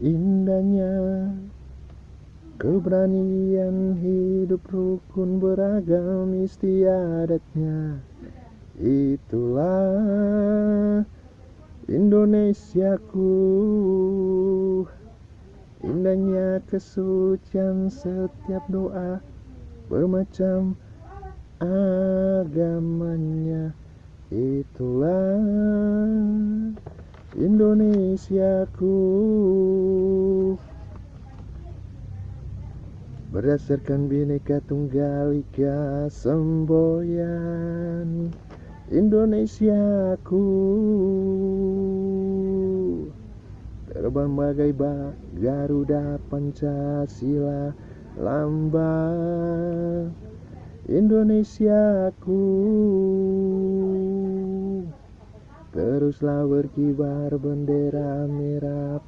Indahnya keberanian hidup rukun beragam istiadatnya Itulah Indonesiaku. Indahnya kesucian setiap doa Bermacam agamanya. Itulah Indonesiaku Berdasarkan bineka tunggal ika semboyan Indonesiaku Terbang bagai bak Garuda Pancasila Lambang Indonesiaku Teruslah berkibar bendera merah